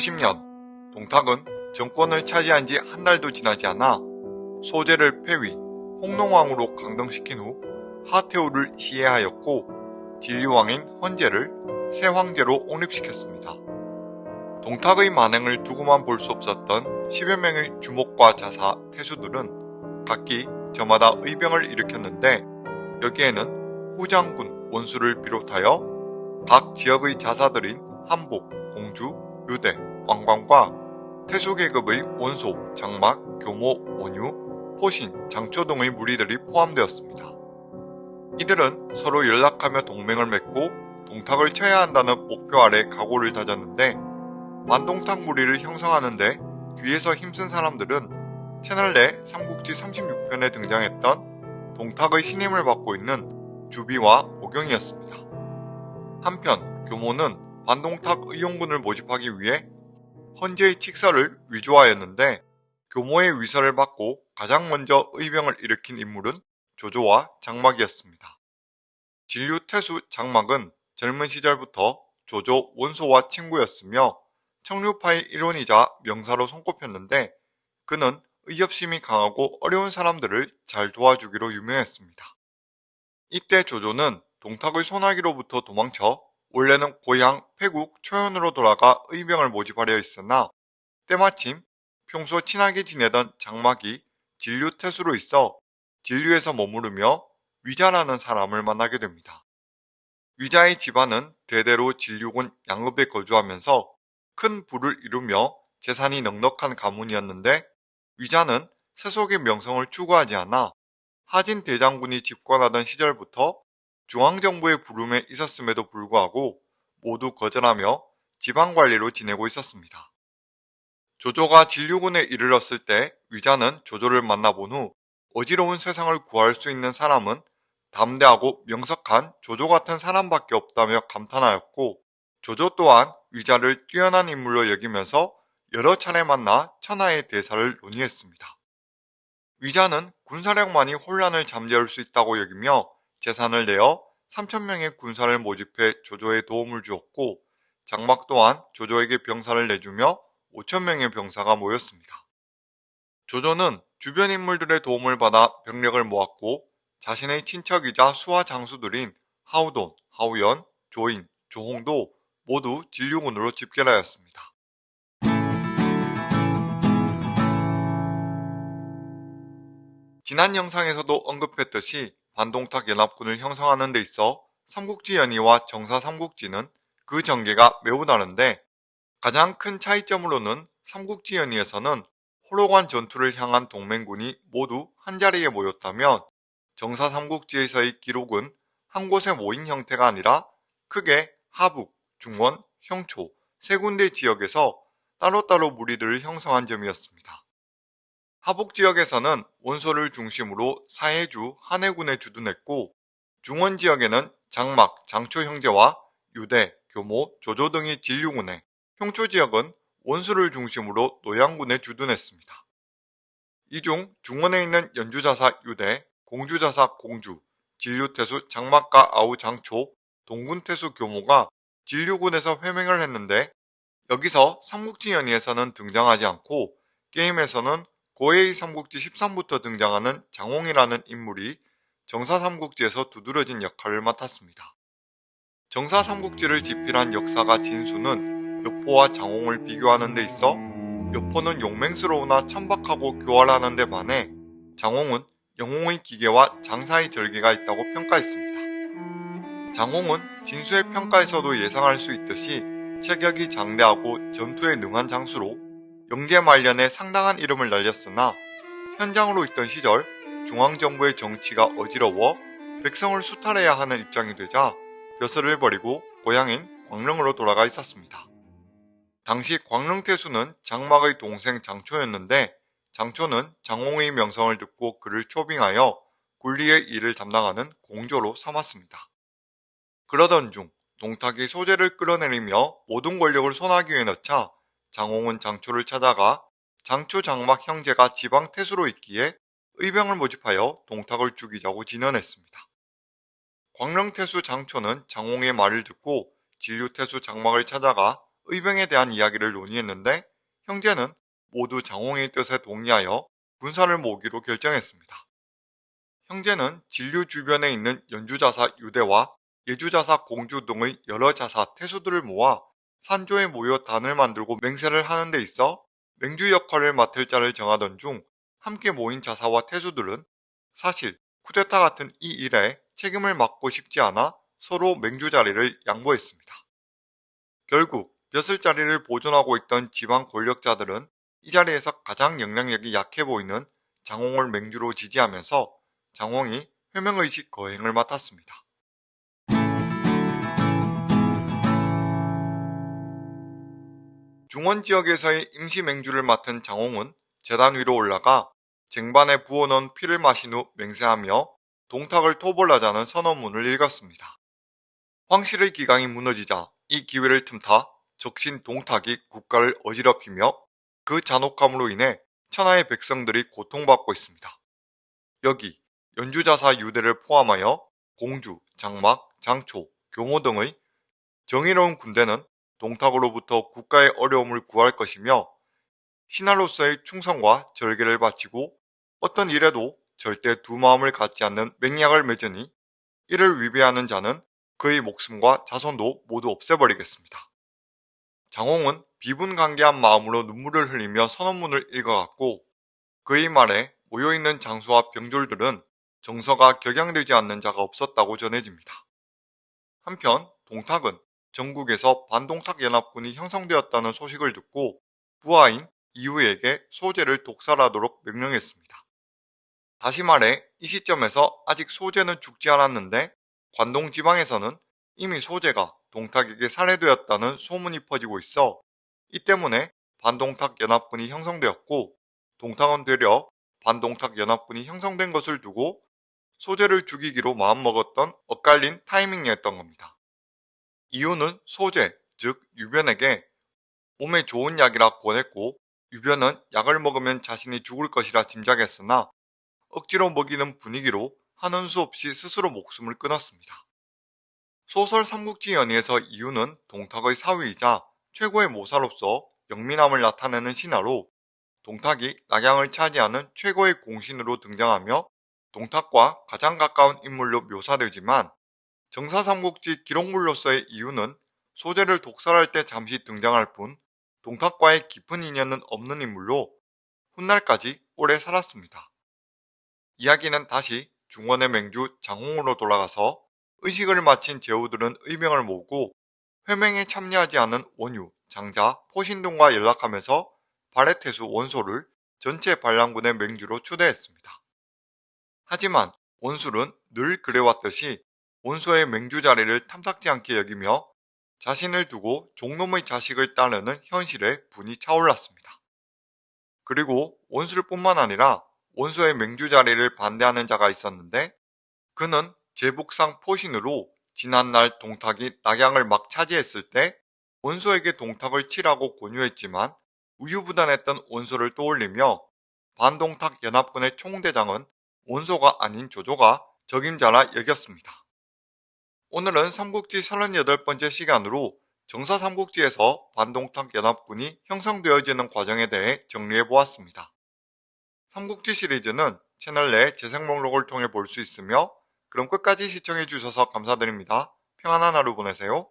1990년 동탁은 정권을 차지한 지 한 달도 지나지 않아 소재를 폐위, 홍농왕으로 강등시킨 후 하태우를 시해하였고 진류왕인 헌제를 새 황제로 옹립시켰습니다. 동탁의 만행을 두고만 볼 수 없었던 10여 명의 주목과 자사, 태수들은 각기 저마다 의병을 일으켰는데 여기에는 후장군, 원수를 비롯하여 각 지역의 자사들인 한복, 공주, 유대, 왕관과 태수계급의 원소, 장막, 교모, 원유, 포신, 장초 등의 무리들이 포함되었습니다. 이들은 서로 연락하며 동맹을 맺고 동탁을 쳐야 한다는 목표 아래 각오를 다졌는데 반동탁 무리를 형성하는데 뒤에서 힘쓴 사람들은 채널 내 삼국지 36편에 등장했던 동탁의 신임을 받고 있는 주비와 오경이었습니다. 한편 교모는 반동탁 의용군을 모집하기 위해 헌재의 칙서를 위조하였는데 교모의 위서를 받고 가장 먼저 의병을 일으킨 인물은 조조와 장막이었습니다. 진류 태수 장막은 젊은 시절부터 조조 원소와 친구였으며 청류파의 일원이자 명사로 손꼽혔는데 그는 의협심이 강하고 어려운 사람들을 잘 도와주기로 유명했습니다. 이때 조조는 동탁의 소나기로부터 도망쳐 원래는 고향 패국 초연으로 돌아가 의병을 모집하려 했으나 때마침 평소 친하게 지내던 장막이 진류 태수로 있어 진류에서 머무르며 위자라는 사람을 만나게 됩니다. 위자의 집안은 대대로 진류군 양읍에 거주하면서 큰 부를 이루며 재산이 넉넉한 가문이었는데 위자는 세속의 명성을 추구하지 않아 하진 대장군이 집권하던 시절부터 중앙정부의 부름에 있었음에도 불구하고 모두 거절하며 지방관리로 지내고 있었습니다. 조조가 진류군에 이르렀을 때 위자는 조조를 만나본 후 어지러운 세상을 구할 수 있는 사람은 담대하고 명석한 조조 같은 사람밖에 없다며 감탄하였고 조조 또한 위자를 뛰어난 인물로 여기면서 여러 차례 만나 천하의 대사를 논의했습니다. 위자는 군사력만이 혼란을 잠재울 수 있다고 여기며 재산을 내어 3천명의 군사를 모집해 조조에 도움을 주었고 장막 또한 조조에게 병사를 내주며 5천명의 병사가 모였습니다. 조조는 주변 인물들의 도움을 받아 병력을 모았고 자신의 친척이자 수하 장수들인 하우돈, 하우연, 조인, 조홍도 모두 진류군으로 집결하였습니다. 지난 영상에서도 언급했듯이 반동탁 연합군을 형성하는 데 있어 삼국지 연의와 정사 삼국지는 그 전개가 매우 다른데 가장 큰 차이점으로는 삼국지 연의에서는 호로관 전투를 향한 동맹군이 모두 한자리에 모였다면 정사 삼국지에서의 기록은 한 곳에 모인 형태가 아니라 크게 하북, 중원, 형초 세 군데 지역에서 따로따로 무리들을 형성한 점이었습니다. 하북 지역에서는 원소를 중심으로 사해주, 한해군에 주둔했고 중원 지역에는 장막, 장초 형제와 유대, 교모, 조조 등이 진류군에 형초 지역은 원수를 중심으로 노양군에 주둔했습니다. 이 중 중원에 있는 연주자사 유대, 공주자사 공주, 진류태수 장막과 아우 장초, 동군태수 교모가 진류군에서 회맹을 했는데 여기서 삼국지 연의에서는 등장하지 않고 게임에서는 고해의 삼국지 13부터 등장하는 장홍이라는 인물이 정사 삼국지에서 두드러진 역할을 맡았습니다. 정사 삼국지를 집필한 역사가 진수는 여포와 장홍을 비교하는 데 있어 여포는 용맹스러우나 천박하고 교활하는 데 반해 장홍은 영웅의 기계와 장사의 절개가 있다고 평가했습니다. 장홍은 진수의 평가에서도 예상할 수 있듯이 체격이 장대하고 전투에 능한 장수로 영제 말년에 상당한 이름을 날렸으나 현장으로 있던 시절 중앙정부의 정치가 어지러워 백성을 수탈해야 하는 입장이 되자 벼슬을 버리고 고향인 광릉으로 돌아가 있었습니다. 당시 광릉태수는 장막의 동생 장초였는데 장초는 장홍의 명성을 듣고 그를 초빙하여 군리의 일을 담당하는 공조로 삼았습니다. 그러던 중 동탁이 소재를 끌어내리며 모든 권력을 손아귀에 넣자 장홍은 장초를 찾아가 장초 장막 형제가 지방 태수로 있기에 의병을 모집하여 동탁을 죽이자고 진언했습니다. 광릉태수 장초는 장홍의 말을 듣고 진류태수 장막을 찾아가 의병에 대한 이야기를 논의했는데 형제는 모두 장홍의 뜻에 동의하여 군사를 모으기로 결정했습니다. 형제는 진류 주변에 있는 연주자사 유대와 예주자사 공주 등의 여러 자사 태수들을 모아 산조에 모여 단을 만들고 맹세를 하는 데 있어 맹주 역할을 맡을 자를 정하던 중 함께 모인 자사와 태수들은 사실 쿠데타 같은 이 일에 책임을 맡고 싶지 않아 서로 맹주 자리를 양보했습니다. 결국 벼슬 자리를 보존하고 있던 지방 권력자들은 이 자리에서 가장 영향력이 약해 보이는 장홍을 맹주로 지지하면서 장홍이 회명의식 거행을 맡았습니다. 중원 지역에서의 임시 맹주를 맡은 장홍은 재단 위로 올라가 쟁반에 부어놓은 피를 마신 후 맹세하며 동탁을 토벌하자는 선언문을 읽었습니다. 황실의 기강이 무너지자 이 기회를 틈타 적신 동탁이 국가를 어지럽히며 그 잔혹함으로 인해 천하의 백성들이 고통받고 있습니다. 여기 연주자사 유대를 포함하여 공주, 장막, 장초, 교모 등의 정의로운 군대는 동탁으로부터 국가의 어려움을 구할 것이며 신하로서의 충성과 절개를 바치고 어떤 일에도 절대 두 마음을 갖지 않는 맹약을 맺으니 이를 위배하는 자는 그의 목숨과 자손도 모두 없애버리겠습니다. 장홍은 비분관계한 마음으로 눈물을 흘리며 선언문을 읽어갔고 그의 말에 모여있는 장수와 병졸들은 정서가 격양되지 않는 자가 없었다고 전해집니다. 한편 동탁은 전국에서 반동탁 연합군이 형성되었다는 소식을 듣고 부하인 이후에게 소재를 독살하도록 명령했습니다. 다시 말해 이 시점에서 아직 소재는 죽지 않았는데 관동 지방에서는 이미 소재가 동탁에게 살해되었다는 소문이 퍼지고 있어 이 때문에 반동탁 연합군이 형성되었고 동탁은 되려 반동탁 연합군이 형성된 것을 두고 소재를 죽이기로 마음먹었던 엇갈린 타이밍이었던 겁니다. 이유는 소재, 즉 유변에게 몸에 좋은 약이라 권했고 유변은 약을 먹으면 자신이 죽을 것이라 짐작했으나 억지로 먹이는 분위기로 하는 수 없이 스스로 목숨을 끊었습니다. 소설 삼국지 연의에서 이유는 동탁의 사위이자 최고의 모사로서 영민함을 나타내는 신하로 동탁이 낙양을 차지하는 최고의 공신으로 등장하며 동탁과 가장 가까운 인물로 묘사되지만 정사삼국지 기록물로서의 이유는 소재를 독살할 때 잠시 등장할 뿐 동탁과의 깊은 인연은 없는 인물로 훗날까지 오래 살았습니다. 이야기는 다시 중원의 맹주 장홍으로 돌아가서 의식을 마친 제후들은 의명을 모으고 회명에 참여하지 않은 원유, 장자, 포신동과 연락하면서 바레테수 원소를 전체 반란군의 맹주로 추대했습니다. 하지만 원술은 늘 그래왔듯이 원소의 맹주 자리를 탐탁지 않게 여기며 자신을 두고 종놈의 자식을 따르는 현실에 분이 차올랐습니다. 그리고 원술뿐만 아니라 원소의 맹주 자리를 반대하는 자가 있었는데 그는 제북상 포신으로 지난날 동탁이 낙양을 막 차지했을 때 원소에게 동탁을 치라고 권유했지만 우유부단했던 원소를 떠올리며 반동탁 연합군의 총대장은 원소가 아닌 조조가 적임자라 여겼습니다. 오늘은 삼국지 38번째 시간으로 정사 삼국지에서 반동탁 연합군이 형성되어지는 과정에 대해 정리해 보았습니다. 삼국지 시리즈는 채널 내 재생 목록을 통해 볼 수 있으며 그럼 끝까지 시청해 주셔서 감사드립니다. 평안한 하루 보내세요.